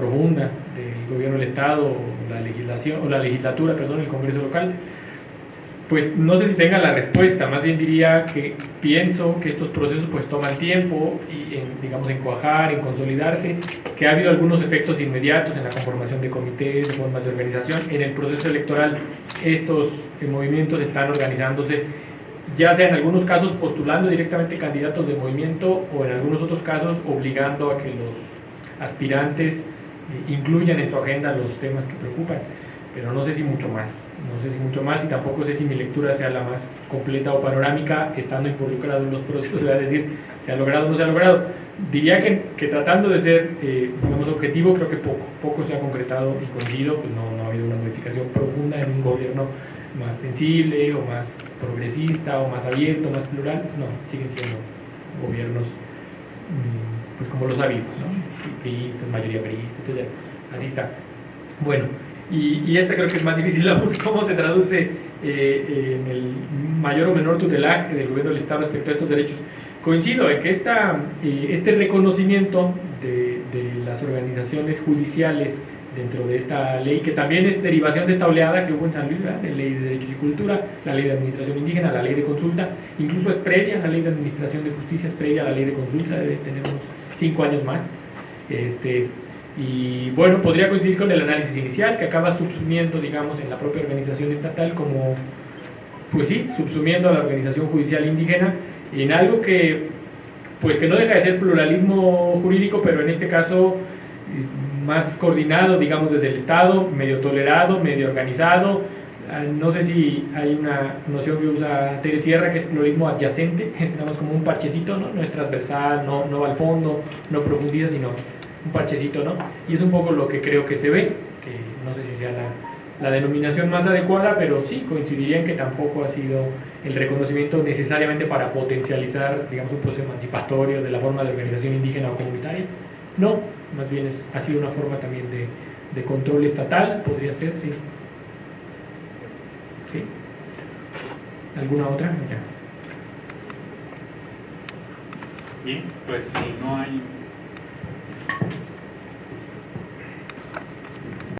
profunda del gobierno del Estado o la legislación o la legislatura, perdón, el Congreso local, pues no sé si tenga la respuesta, más bien diría que pienso que estos procesos pues toman tiempo y en, digamos en cuajar, en consolidarse, que ha habido algunos efectos inmediatos en la conformación de comités, de formas de organización, en el proceso electoral estos eh, movimientos están organizándose ya sea en algunos casos postulando directamente candidatos de movimiento o en algunos otros casos obligando a que los aspirantes incluyan en su agenda los temas que preocupan pero no sé si mucho más, no sé si mucho más y tampoco sé si mi lectura sea la más completa o panorámica estando involucrado en los procesos, es decir, se ha logrado o no se ha logrado. Diría que, que tratando de ser, eh, digamos, objetivo, creo que poco, poco se ha concretado y coincido, pues no, no ha habido una modificación profunda en un gobierno más sensible o más progresista o más abierto, más plural, no, siguen siendo gobiernos mm, pues como los habido, ¿no? mayoría priista, etc. Así está. Bueno, y, esta creo que es más difícil aún, cómo se traduce eh, en el mayor o menor tutelaje del gobierno del Estado respecto a estos derechos. Coincido en que esta, eh, este reconocimiento de, las organizaciones judiciales dentro de esta ley, que también es derivación de esta oleada que hubo en San Luis, ¿verdad? de ley de derechos y cultura, la ley de administración indígena, la ley de consulta, incluso es previa, la ley de administración de justicia es previa a la ley de consulta, debe tener unos cinco años más. Este, y bueno, podría coincidir con el análisis inicial que acaba subsumiendo, digamos, en la propia organización estatal como, pues sí, subsumiendo a la organización judicial indígena en algo que, pues que no deja de ser pluralismo jurídico, pero en este caso eh, más coordinado, digamos, desde el Estado, medio tolerado, medio organizado. Ah, no sé si hay una noción que usa Teres Sierra, que es pluralismo adyacente, digamos como un parchecito, ¿no? No es transversal, no, no va al fondo, no profundiza, sino un parchecito, ¿no? Y es un poco lo que creo que se ve, que no sé si sea la, la denominación más adecuada, pero sí coincidiría en que tampoco ha sido el reconocimiento necesariamente para potencializar, digamos, un proceso emancipatorio de la forma de organización indígena o comunitaria. No, más bien es, ha sido una forma también de, de control estatal, podría ser, sí. ¿Sí? ¿Alguna otra? Ya. Bien, pues si no hay